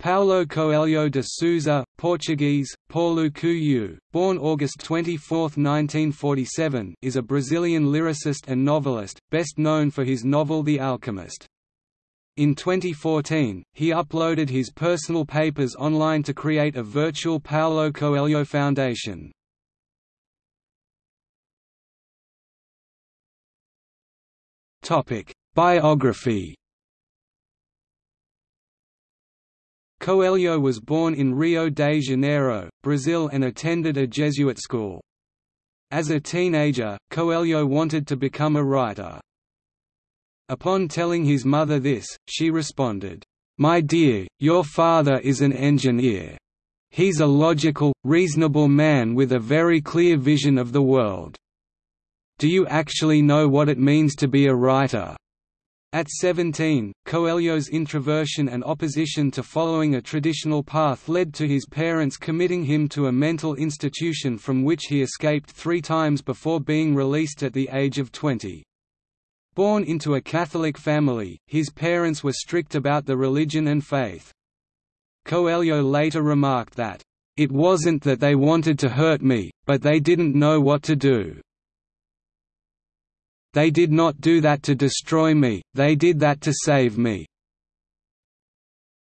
Paulo Coelho de Souza, Portuguese, Paulo Coelho, born August 24, 1947 is a Brazilian lyricist and novelist, best known for his novel The Alchemist. In 2014, he uploaded his personal papers online to create a virtual Paulo Coelho Foundation. Biography Coelho was born in Rio de Janeiro, Brazil and attended a Jesuit school. As a teenager, Coelho wanted to become a writer. Upon telling his mother this, she responded, "'My dear, your father is an engineer. He's a logical, reasonable man with a very clear vision of the world. Do you actually know what it means to be a writer?' At 17, Coelho's introversion and opposition to following a traditional path led to his parents committing him to a mental institution from which he escaped three times before being released at the age of 20. Born into a Catholic family, his parents were strict about the religion and faith. Coelho later remarked that, "...it wasn't that they wanted to hurt me, but they didn't know what to do." They did not do that to destroy me, they did that to save me."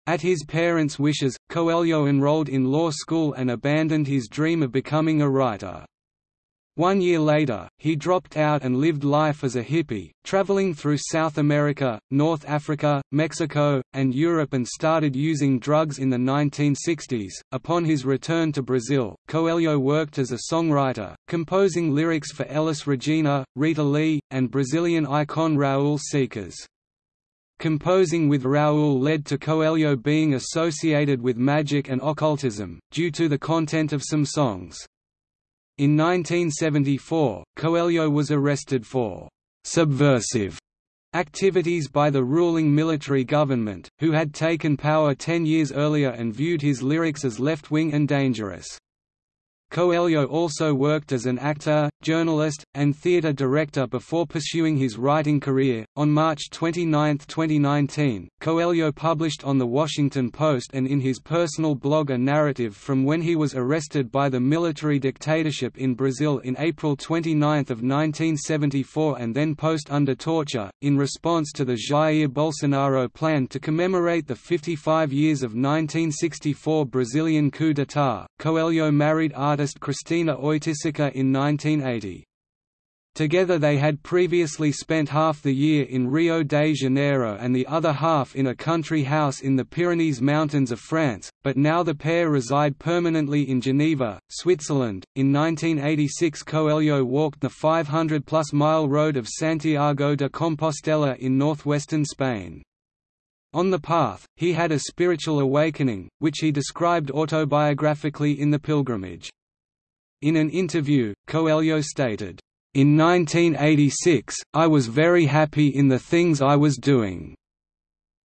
At his parents' wishes, Coelho enrolled in law school and abandoned his dream of becoming a writer. One year later, he dropped out and lived life as a hippie, traveling through South America, North Africa, Mexico, and Europe and started using drugs in the 1960s. Upon his return to Brazil, Coelho worked as a songwriter, composing lyrics for Elis Regina, Rita Lee, and Brazilian icon Raul Seixas. Composing with Raul led to Coelho being associated with magic and occultism, due to the content of some songs. In 1974, Coelho was arrested for «subversive» activities by the ruling military government, who had taken power ten years earlier and viewed his lyrics as left-wing and dangerous. Coelho also worked as an actor, journalist, and theatre director before pursuing his writing career. On March 29, 2019, Coelho published on The Washington Post and in his personal blog a narrative from when he was arrested by the military dictatorship in Brazil in April 29 of 1974 and then post under torture, in response to the Jair Bolsonaro plan to commemorate the 55 years of 1964 Brazilian coup d'état. Coelho married artist artist Cristina Oiticica in 1980. Together they had previously spent half the year in Rio de Janeiro and the other half in a country house in the Pyrenees Mountains of France, but now the pair reside permanently in Geneva, Switzerland. In 1986 Coelho walked the 500-plus mile road of Santiago de Compostela in northwestern Spain. On the path, he had a spiritual awakening, which he described autobiographically in The Pilgrimage. In an interview, Coelho stated, "...in 1986, I was very happy in the things I was doing.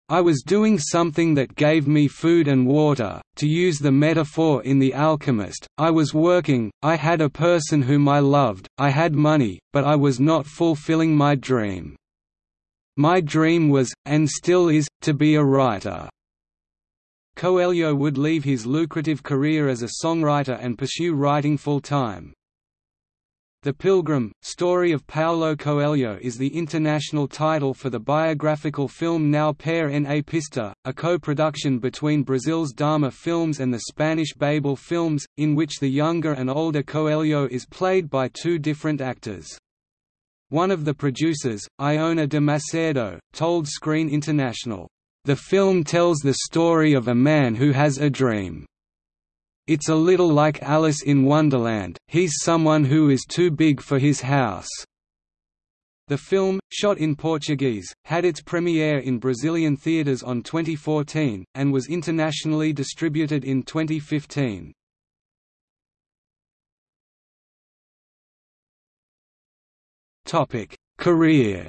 I was doing something that gave me food and water, to use the metaphor in The Alchemist, I was working, I had a person whom I loved, I had money, but I was not fulfilling my dream. My dream was, and still is, to be a writer." Coelho would leave his lucrative career as a songwriter and pursue writing full-time. The Pilgrim, Story of Paulo Coelho is the international title for the biographical film Não Pare na Pista, a co-production between Brazil's Dharma Films and the Spanish Babel Films, in which the younger and older Coelho is played by two different actors. One of the producers, Iona de Macedo, told Screen International, the film tells the story of a man who has a dream. It's a little like Alice in Wonderland, he's someone who is too big for his house. The film, shot in Portuguese, had its premiere in Brazilian theaters on 2014, and was internationally distributed in 2015. Career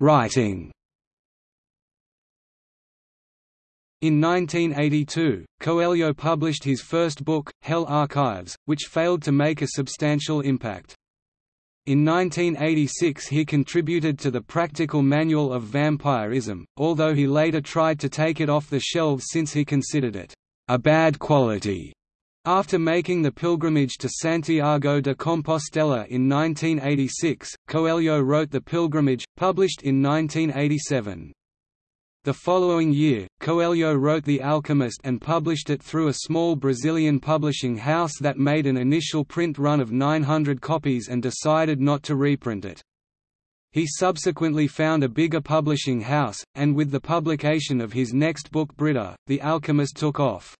Writing In 1982, Coelho published his first book, Hell Archives, which failed to make a substantial impact. In 1986 he contributed to the Practical Manual of Vampirism, although he later tried to take it off the shelves since he considered it a bad quality. After making the pilgrimage to Santiago de Compostela in 1986, Coelho wrote The Pilgrimage, published in 1987. The following year, Coelho wrote The Alchemist and published it through a small Brazilian publishing house that made an initial print run of 900 copies and decided not to reprint it. He subsequently found a bigger publishing house, and with the publication of his next book Brida, The Alchemist took off.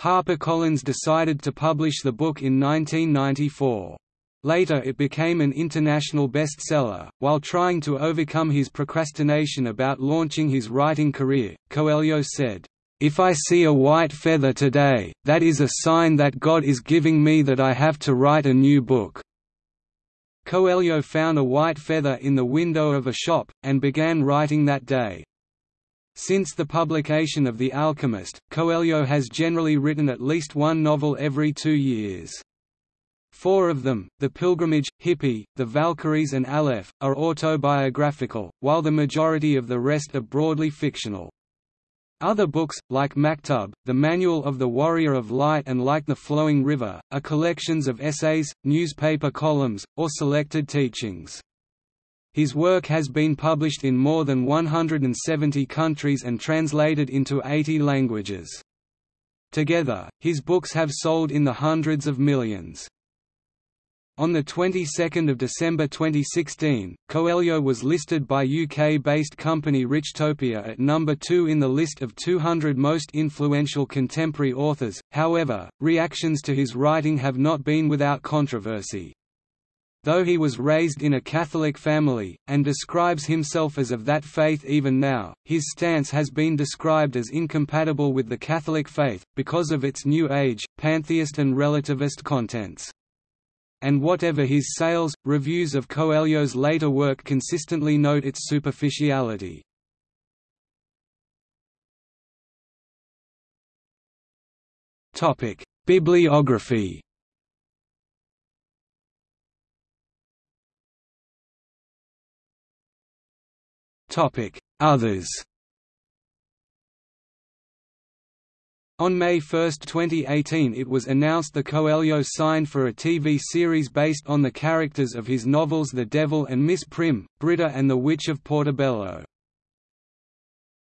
HarperCollins decided to publish the book in 1994. Later it became an international bestseller. While trying to overcome his procrastination about launching his writing career, Coelho said, If I see a white feather today, that is a sign that God is giving me that I have to write a new book. Coelho found a white feather in the window of a shop, and began writing that day. Since the publication of The Alchemist, Coelho has generally written at least one novel every two years. Four of them, The Pilgrimage, Hippie, The Valkyries and Aleph, are autobiographical, while the majority of the rest are broadly fictional. Other books, like Maktub, The Manual of the Warrior of Light and Like the Flowing River, are collections of essays, newspaper columns, or selected teachings. His work has been published in more than 170 countries and translated into 80 languages. Together, his books have sold in the hundreds of millions. On the 22nd of December 2016, Coelho was listed by UK-based company Richtopia at number 2 in the list of 200 most influential contemporary authors. However, reactions to his writing have not been without controversy. Though he was raised in a Catholic family, and describes himself as of that faith even now, his stance has been described as incompatible with the Catholic faith, because of its New Age, pantheist and relativist contents and whatever his sales, reviews of Coelho's later work consistently note its superficiality. Bibliography Others On May 1, 2018 it was announced the Coelho signed for a TV series based on the characters of his novels The Devil and Miss Prim, Brida and the Witch of Portobello.